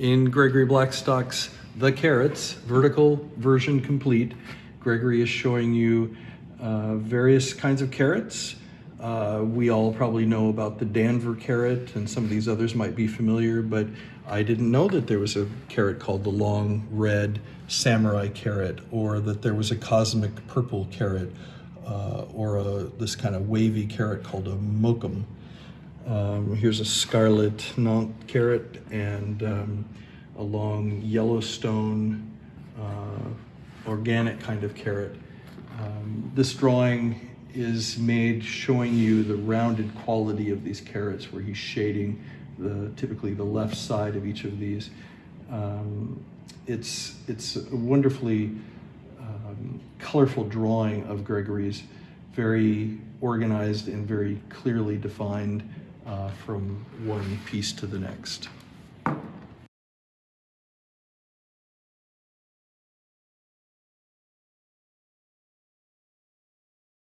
In Gregory Blackstock's The Carrots, vertical version complete, Gregory is showing you uh, various kinds of carrots. Uh, we all probably know about the Danver carrot, and some of these others might be familiar, but I didn't know that there was a carrot called the long red samurai carrot, or that there was a cosmic purple carrot, uh, or a, this kind of wavy carrot called a mokum. Um, here's a scarlet Nantes carrot and um, a long Yellowstone uh, organic kind of carrot. Um, this drawing is made showing you the rounded quality of these carrots where he's shading the typically the left side of each of these. Um, it's, it's a wonderfully um, colorful drawing of Gregory's, very organized and very clearly defined uh, from one piece to the next.